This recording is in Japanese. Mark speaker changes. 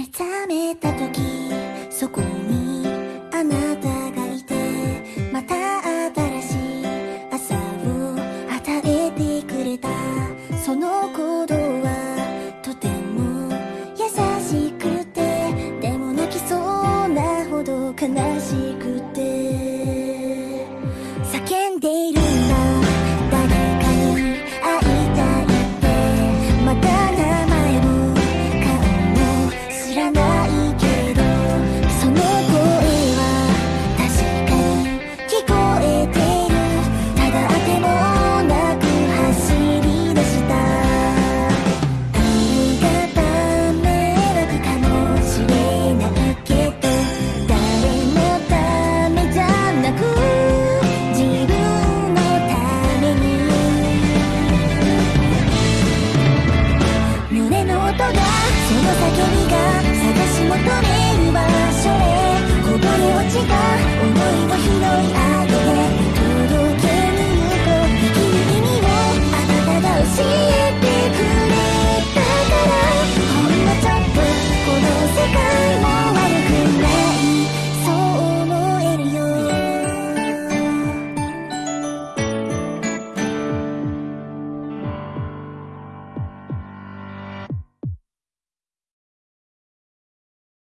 Speaker 1: 目覚めた時そこにあなたがいてまた新しい朝を与えてくれた。その行動はとても優しくてでも泣きそうなほど悲しい。